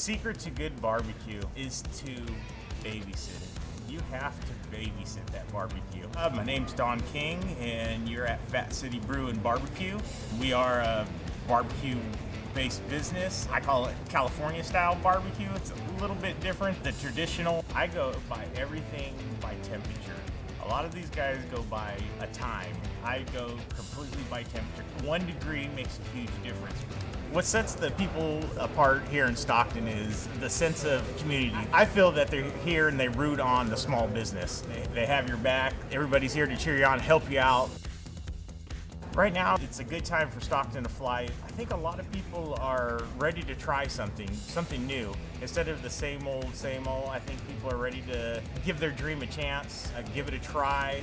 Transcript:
secret to good barbecue is to babysit it. You have to babysit that barbecue. Uh, my name's Don King, and you're at Fat City Brew and Barbecue. We are a barbecue based business. I call it California style barbecue. It's a little bit different. The traditional, I go by everything by temperature. A lot of these guys go by a time. I go completely by temperature. One degree makes a huge difference. What sets the people apart here in Stockton is the sense of community. I feel that they're here and they root on the small business. They, they have your back. Everybody's here to cheer you on, help you out. Right now, it's a good time for Stockton to fly. I think a lot of people are ready to try something, something new. Instead of the same old, same old, I think people are ready to give their dream a chance, uh, give it a try.